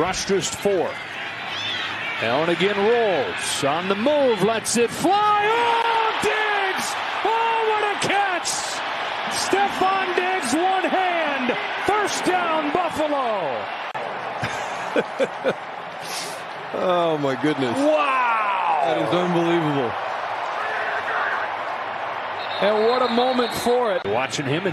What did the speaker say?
rushed four. Allen again rolls on the move, lets it fly. Oh, Diggs! Oh, what a catch! Stefon Diggs, one hand. First down, Buffalo. oh my goodness! Wow! That is unbelievable. And what a moment for it. Watching him and